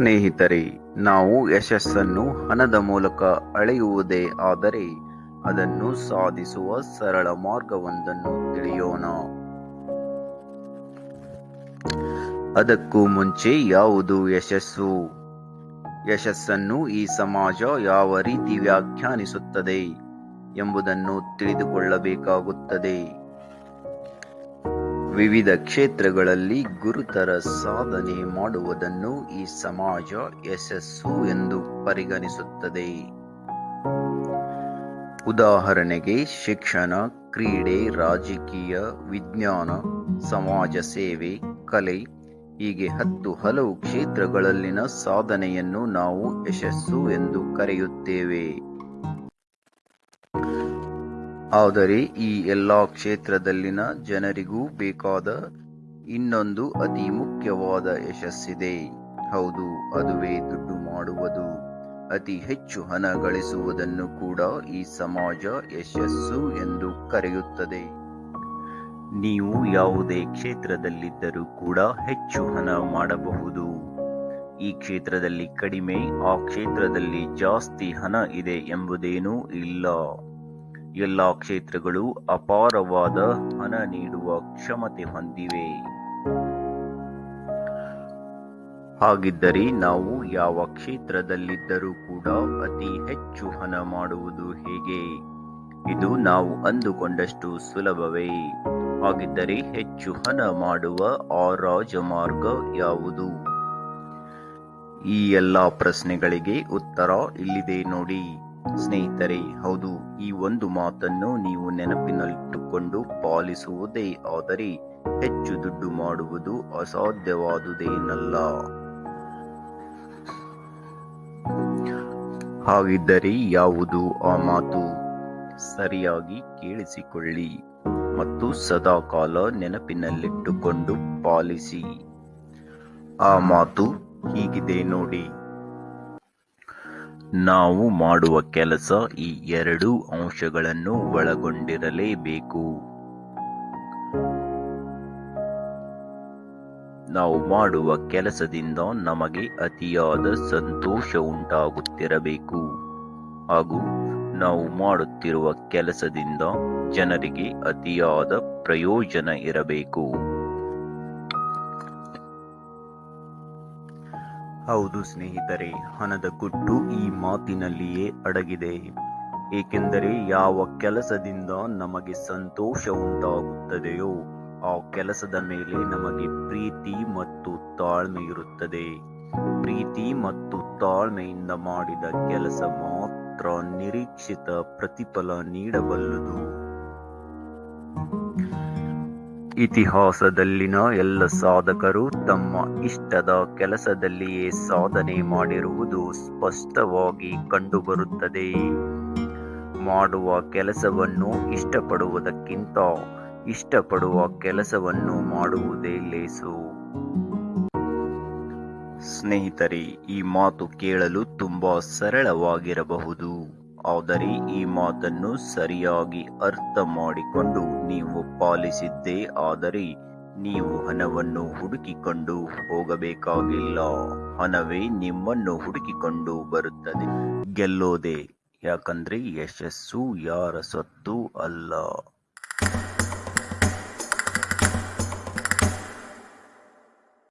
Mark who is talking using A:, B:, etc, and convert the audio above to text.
A: ಸ್ನೇಹಿತರೆ, ನಾವು ಯಶಸ್ಸನ್ನು ಹಣದ ಮೂಲಕ ಅಳೆಯುವುದೇ ಆದರೆ ಅದನ್ನು ಸಾಧಿಸುವ ಸರಳ ಮಾರ್ಗವೊಂದನ್ನು ತಿಳಿಯೋಣ. ಅದಕ್ಕೂ ಮುಂಚೆ ಯಾವುದು ಯಶಸ್ಸು? ಯಶಸ್ಸನ್ನು ಈ ಸಮಾಜ ಯಾವ ರೀತಿ ವ್ಯಾಖ್ಯಾನಿಸುತ್ತದೆ ಎಂಬುದನ್ನು ತಿಳಿದುಕೊಳ್ಳಬೇಕಾಗುತ್ತದೆ. ವಿವಿಧ ಕ್ಷೇತ್ರಗಳಲ್ಲಿ ಗುರುತರ ಸಾಧನೆ ಮಾಡುವುದನ್ನು ಈ ಸಮಾಜ ಯಶಸ್ಸು ಎಂದು ಪರಿಗಣಿಸುತ್ತದೆ. ಉದಾಹರಣೆಗೆ, ಶಿಕ್ಷಣ, ಕ್ರೀಡೆ, ರಾಜಕೀಯ, ವಿಜ್ಞಾನ, ಸಮಾಜ ಸೇವೆ, ಕಲೆ, ಹೀಗೆ ಹತ್ತು ಹಲವು ಕ್ಷೇತ್ರಗಳಲ್ಲಿನ ಸಾಧನೆಯನ್ನು ನಾವು ಯಶಸ್ಸು ಎಂದು ಕರೆಯುತ್ತೇವೆ. ಆದರೆ ಈ ಎಲ್ಲಾ ಕ್ಷೇತ್ರದಲ್ಲಿನ ಜನರಿಗೂ ಬೇಕಾದ ಇನ್ನೊಂದು ಅತಿ ಮುಖ್ಯವಾದ ಯಶಸ್ಸಿದೆ. ಹೌದು, ಅದುವೇ ದುಡ್ಡು ಮಾಡುವುದು. ಅತಿ ಹೆಚ್ಚು ಹಣ ಗಳಿಸುವುದನ್ನು ಕೂಡ ಈ ಸಮಾಜ ಯಶಸ್ಸು ಎಂದು ಕರೆಯುತ್ತದೆ. ನೀವು ಯಾವುದೇ ಕ್ಷೇತ್ರದಲ್ಲಿದ್ದರೂ ಕೂಡ ಹೆಚ್ಚು ಹಣ ಮಾಡಬಹುದು. ಈ ಕ್ಷೇತ್ರದಲ್ಲಿ ಕಡಿಮೆ, ಆ ಕ್ಷೇತ್ರದಲ್ಲಿ ಜಾಸ್ತಿ ಹಣ ಇದೆ ಎಂಬುದೇನೂ ಇಲ್ಲ. ಎಲ್ಲ ಕ್ಷೇತ್ರಗಳು ಅಪಾರವಾದ ಹಣ ನೀಡುವ ಕ್ಷಮತೆ ಹೊಂದಿವೆ. ಹಾಗಿದ್ದರೆ ನಾವು ಯಾವ ಕ್ಷೇತ್ರದಲ್ಲಿದ್ದರೂ ಕೂಡ ಅತಿ ಹೆಚ್ಚು ಹಣ ಮಾಡುವುದು ಹೇಗೆ? ಇದು ನಾವು ಅಂದುಕೊಂಡಷ್ಟು ಸುಲಭವೇ? ಹಾಗಿದ್ದರೆ ಹೆಚ್ಚು ಹಣ ಮಾಡುವ ಆ ರಾಜಮಾರ್ಗ ಯಾವುದು? ಈ ಎಲ್ಲ ಪ್ರಶ್ನೆಗಳಿಗೆ ಉತ್ತರ ಇಲ್ಲಿದೆ ನೋಡಿ. ಸ್ನೇಹಿತರೆ, ಹೌದು, ಈ ಒಂದು ಮಾತನ್ನು ನೀವು ನೆನಪಿನಲ್ಲಿಟ್ಟುಕೊಂಡು ಪಾಲಿಸುವುದೇ, ಆದರೆ ಹೆಚ್ಚು ದುಡ್ಡು ಮಾಡುವುದು ಅಸಾಧ್ಯವಾದುದೇನಲ್ಲ. ಹಾಗಿದ್ದರೆ ಯಾವುದು ಆ ಮಾತು? ಸರಿಯಾಗಿ ಕೇಳಿಸಿಕೊಳ್ಳಿ ಮತ್ತು ಸದಾಕಾಲ ನೆನಪಿನಲ್ಲಿಟ್ಟುಕೊಂಡು ಪಾಲಿಸಿ. ಆ ಮಾತು ಹೀಗಿದೆ ನೋಡಿ. ನಾವು ಮಾಡುವ ಕೆಲಸ ಈ ಎರಡು ಅಂಶಗಳನ್ನು ಒಳಗೊಂಡಿರಲೇಬೇಕು. ನಾವು ಮಾಡುವ ಕೆಲಸದಿಂದ ನಮಗೆ ಅತಿಯಾದ ಸಂತೋಷ ಉಂಟಾಗುತ್ತಿರಬೇಕು. ಹಾಗೂ ನಾವು ಮಾಡುತ್ತಿರುವ ಕೆಲಸದಿಂದ ಜನರಿಗೆ ಅತಿಯಾದ ಪ್ರಯೋಜನ ಇರಬೇಕು. ಹೌದು ಸ್ನೇಹಿತರೆ, ಹಣದ ಗುಟ್ಟು ಈ ಮಾತಿನಲ್ಲಿಯೇ ಅಡಗಿದೆ. ಏಕೆಂದರೆ ಯಾವ ಕೆಲಸದಿಂದ ನಮಗೆ ಸಂತೋಷ ಉಂಟಾಗುತ್ತದೆಯೋ, ಆ ಕೆಲಸದ ಮೇಲೆ ನಮಗೆ ಪ್ರೀತಿ ಮತ್ತು ತಾಳ್ಮೆ ಇರುತ್ತದೆ. ಪ್ರೀತಿ ಮತ್ತು ತಾಳ್ಮೆಯಿಂದ ಮಾಡಿದ ಕೆಲಸ ಮಾತ್ರ ನಿರೀಕ್ಷಿತ ಪ್ರತಿಫಲ ನೀಡಬಲ್ಲದು. ಇತಿಹಾಸದಲ್ಲಿನ ಎಲ್ಲ ಸಾಧಕರು ತಮ್ಮ ಇಷ್ಟದ ಕೆಲಸದಲ್ಲಿಯೇ ಸಾಧನೆ ಮಾಡಿರುವುದು ಸ್ಪಷ್ಟವಾಗಿ ಕಂಡುಬರುತ್ತದೆ. ಮಾಡುವ ಕೆಲಸವನ್ನು ಇಷ್ಟಪಡುವುದಕ್ಕಿಂತ ಇಷ್ಟಪಡುವ ಕೆಲಸವನ್ನು ಮಾಡುವುದೇ ಲೇಸು. ಸ್ನೇಹಿತರೆ, ಈ ಮಾತು ಕೇಳಲು ತುಂಬಾ ಸರಳವಾಗಿರಬಹುದು. ಆದರೆ ಈ ಮಾತನ್ನು ಸರಿಯಾಗಿ ಅರ್ಥ ಮಾಡಿಕೊಂಡು ನೀವು ಪಾಲಿಸಿದ್ದೇ ಆದರೆ ನೀವು ಹಣವನ್ನು ಹುಡುಕಿಕೊಂಡು ಹೋಗಬೇಕಾಗಿಲ್ಲ. ಹಣವೇ ನಿಮ್ಮನ್ನು ಹುಡುಕಿಕೊಂಡು ಬರುತ್ತದೆ. ಗೆಲ್ಲೋದೆ. ಯಾಕಂದ್ರೆ ಯಶಸ್ಸು ಯಾರ ಸತ್ತು ಅಲ್ಲ.